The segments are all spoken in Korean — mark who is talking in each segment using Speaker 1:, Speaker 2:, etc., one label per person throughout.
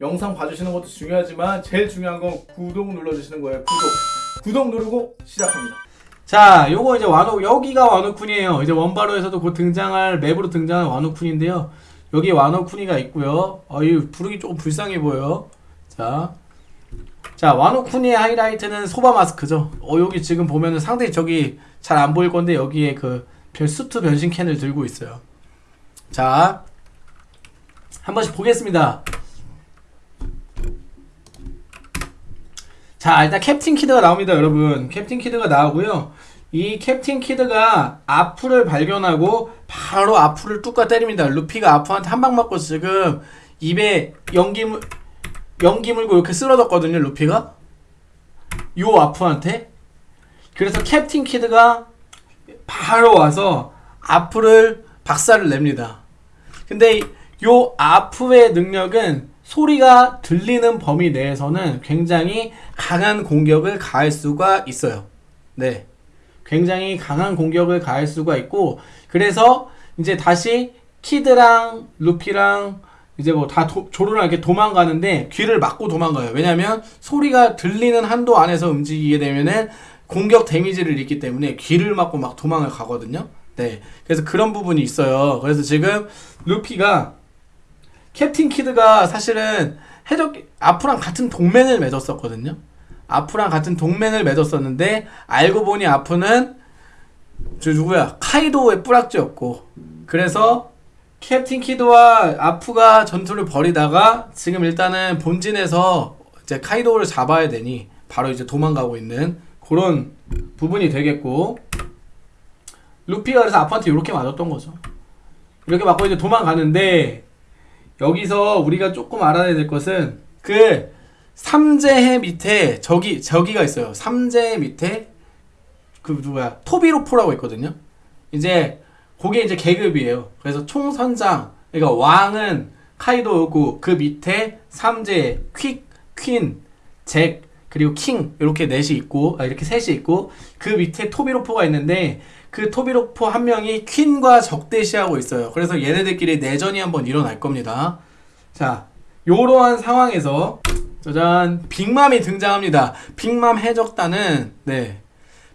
Speaker 1: 영상 봐주시는 것도 중요하지만 제일 중요한 건 구독 눌러주시는 거예요. 구독. 구독 누르고 시작합니다.
Speaker 2: 자, 요거 이제 와노 여기가 와노쿤이에요. 이제 원바로에서도 곧 등장할 맵으로 등장한 와노쿤인데요. 여기 와노쿤이가 있고요. 어, 이 부르기 조금 불쌍해 보여요. 자, 자 와노쿤이의 하이라이트는 소바 마스크죠. 어, 여기 지금 보면은 상당히 저기 잘 안 보일 건데 여기에 그 별- 수트 변신 캔을 들고 있어요. 자, 한 번씩 보겠습니다. 자 일단 캡틴 키드가 나옵니다 여러분. 캡틴 키드가 나오고요. 이 캡틴 키드가 아프를 발견하고 바로 아프를 뚜까 때립니다. 루피가 아프한테 한 방 맞고 지금 입에 연기 물 연기 물고 이렇게 쓰러졌거든요 루피가. 요 아프한테. 그래서 캡틴 키드가 바로 와서 아프를 박살을 냅니다. 근데 요 아프의 능력은 소리가 들리는 범위 내에서는 굉장히 강한 공격을 가할 수가 있어요. 네. 굉장히 강한 공격을 가할 수가 있고, 그래서 이제 다시 키드랑 루피랑 이제 뭐 다 조르랑 이렇게 도망가는데 귀를 막고 도망가요. 왜냐면 소리가 들리는 한도 안에서 움직이게 되면은 공격 데미지를 입기 때문에 귀를 막고 막 도망을 가거든요. 네. 그래서 그런 부분이 있어요. 그래서 지금 루피가 캡틴 키드가 사실은 해적 아프랑 같은 동맹을 맺었었거든요. 아프랑 같은 동맹을 맺었었는데 알고 보니 아프는 저 누구야 카이도의 뿌락지였고 그래서 캡틴 키드와 아프가 전투를 벌이다가 지금 일단은 본진에서 이제 카이도를 잡아야 되니 바로 이제 도망가고 있는 그런 부분이 되겠고 루피가 그래서 아프한테 이렇게 맞았던 거죠. 이렇게 맞고 이제 도망가는데 여기서 우리가 조금 알아야 될 것은 그 삼재해 밑에 저기 저기가 있어요. 삼재해 밑에 그 누구야 토비로포라고 있거든요. 이제 그게 이제 계급이에요. 그래서 총선장 그러니까 왕은 카이도고 그 밑에 삼재 퀵, 퀸, 잭 그리고 킹 이렇게 넷이 있고 아, 이렇게 셋이 있고 그 밑에 토비로포가 있는데 그 토비로포 한 명이 퀸과 적대시하고 있어요. 그래서 얘네들끼리 내전이 한번 일어날 겁니다. 자, 요러한 상황에서 짜잔 빅맘이 등장합니다. 빅맘 해적단은 네.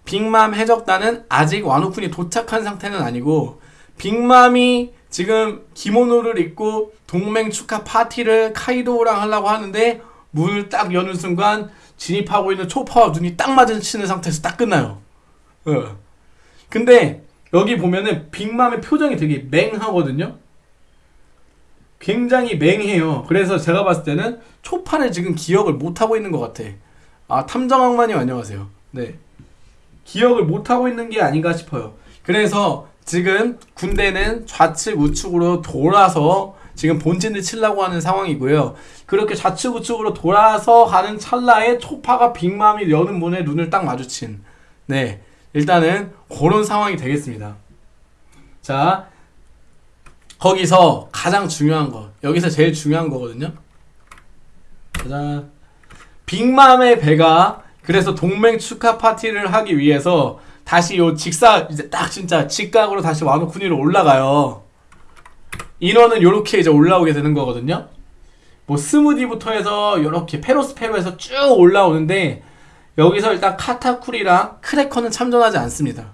Speaker 2: 빅맘 해적단은 아직 와노쿤이 도착한 상태는 아니고 빅맘이 지금 기모노를 입고 동맹 축하 파티를 카이도랑 하려고 하는데 문을 딱 여는 순간 진입하고 있는 초파와 눈이 딱 마주치는 상태에서 딱 끝나요. 어. 근데 여기 보면은 빅맘의 표정이 되게 맹하거든요. 굉장히 맹해요. 그래서 제가 봤을 때는 초파를 지금 기억을 못 하고 있는 것 같아. 아 탐정악마님 안녕하세요. 네. 기억을 못 하고 있는 게 아닌가 싶어요. 그래서 지금 군대는 좌측 우측으로 돌아서 지금 본진을 치려고 하는 상황이고요. 그렇게 좌측 우측으로 돌아서 가는 찰나에 초파가 빅맘이 여는 문에 눈을 딱 마주친. 네. 일단은 그런 상황이 되겠습니다. 자, 거기서 가장 중요한 거, 여기서 제일 중요한 거거든요. 짜잔. 빅맘의 배가 그래서 동맹 축하 파티를 하기 위해서 다시 요 직사 이제 딱 진짜 직각으로 다시 와노쿠니로 올라가요. 인원은 요렇게 이제 올라오게 되는 거거든요. 뭐 스무디부터 해서 요렇게 페로스페로에서 쭉 올라오는데 여기서 일단 카타쿠리랑 크래커는 참전하지 않습니다.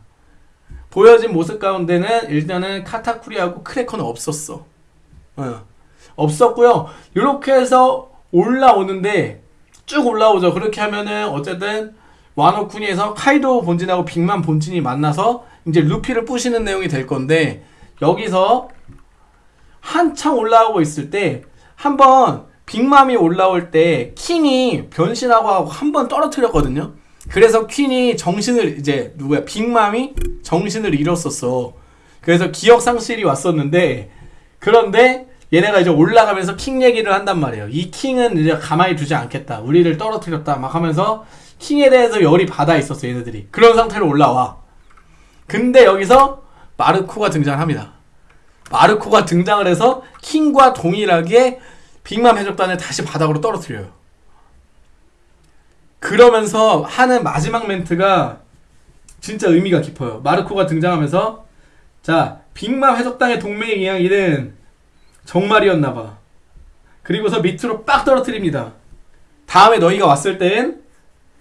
Speaker 2: 보여진 모습 가운데는 일단은 카타쿠리하고 크래커는 없었어. 어. 없었고요. 이렇게 해서 올라오는데 쭉 올라오죠. 그렇게 하면은 어쨌든 와노쿠니에서 카이도 본진하고 빅만 본진이 만나서 이제 루피를 부시는 내용이 될 건데 여기서 한창 올라오고 있을 때 한번 빅맘이 올라올 때 킹이 변신하고 하고 한 번 떨어뜨렸거든요. 그래서 퀸이 정신을 이제 누구야 빅맘이 정신을 잃었었어. 그래서 기억 상실이 왔었는데 그런데 얘네가 이제 올라가면서 킹 얘기를 한단 말이에요. 이 킹은 이제 가만히 두지 않겠다. 우리를 떨어뜨렸다. 막 하면서 킹에 대해서 열이 받아 있었어 얘네들이. 그런 상태로 올라와. 근데 여기서 마르코가 등장합니다. 마르코가 등장을 해서 킹과 동일하게 빅맘 해적단을 다시 바닥으로 떨어뜨려요. 그러면서 하는 마지막 멘트가 진짜 의미가 깊어요. 마르코가 등장하면서 자 빅맘 해적단의 동맹 이야기는 정말이었나봐. 그리고서 밑으로 빡 떨어뜨립니다. 다음에 너희가 왔을 땐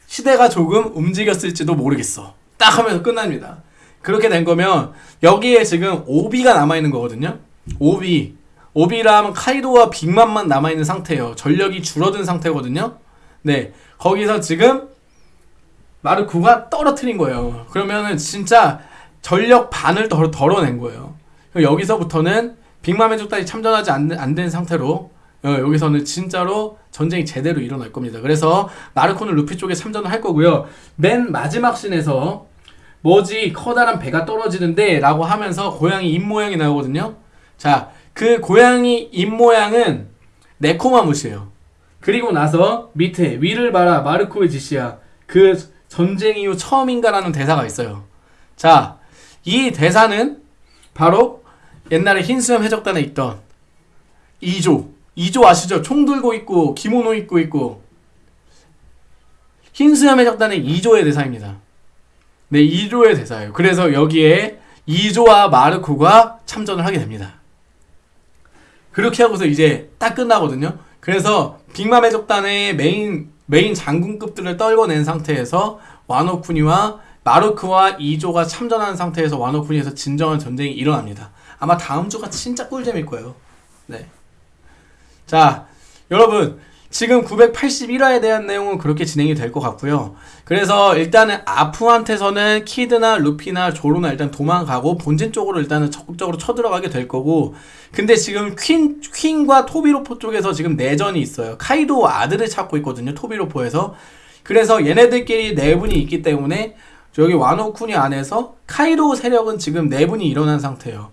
Speaker 2: 시대가 조금 움직였을지도 모르겠어. 딱 하면서 끝납니다. 그렇게 된 거면 여기에 지금 오비가 남아있는 거거든요. 오비. 하면 카이도와 빅맘만 남아있는 상태예요. 전력이 줄어든 상태거든요. 네. 거기서 지금 마르코가 떨어뜨린 거예요. 그러면은 진짜 전력 반을 덜, 덜어낸 거예요. 여기서부터는 빅맘의 족단이 참전하지 안된 상태로 어, 여기서는 진짜로 전쟁이 제대로 일어날 겁니다. 그래서 마르코는 루피 쪽에 참전을 할 거고요. 맨 마지막 씬에서 뭐지 커다란 배가 떨어지는데 라고 하면서 고양이 입 모양이 나오거든요. 자, 그 고양이 입 모양은 네코마무시예요. 그리고 나서 밑에 위를 봐라 마르코의 지시야. 그 전쟁 이후 처음인가라는 대사가 있어요. 자, 이 대사는 바로 옛날에 흰수염 해적단에 있던 2조. 2조 아시죠? 총 들고 있고 기모노 입고 있고 흰수염 해적단의 2조의 대사입니다. 네, 2조의 대사예요. 그래서 여기에 2조와 마르코가 참전을 하게 됩니다. 그렇게 하고서 이제 딱 끝나거든요. 그래서 빅맘 해적단의 메인 메인 장군급들을 떨궈낸 상태에서 와노쿠니와 마르코와 이조가 참전하는 상태에서 와노쿠니에서 진정한 전쟁이 일어납니다. 아마 다음 주가 진짜 꿀잼일 거예요. 네. 자, 여러분 지금 981화에 대한 내용은 그렇게 진행이 될 것 같고요. 그래서 일단은 아푸한테서는 키드나 루피나 조로나 일단 도망가고 본진 쪽으로 일단은 적극적으로 쳐들어가게 될 거고 근데 지금 퀸, 퀸과 토비로포 쪽에서 지금 내전이 있어요. 카이도 아들을 찾고 있거든요. 토비로포에서. 그래서 얘네들끼리 내분이 있기 때문에 여기 와노쿠니 안에서 카이도 세력은 지금 내분이 일어난 상태예요.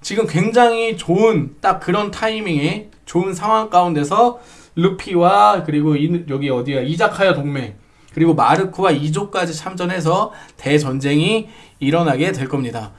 Speaker 2: 지금 굉장히 좋은 딱 그런 타이밍에 좋은 상황 가운데서 루피와 그리고 이- 여기 어디야 이자카야 동맹 그리고 마르코와 이조까지 참전해서 대전쟁이 일어나게 될 겁니다.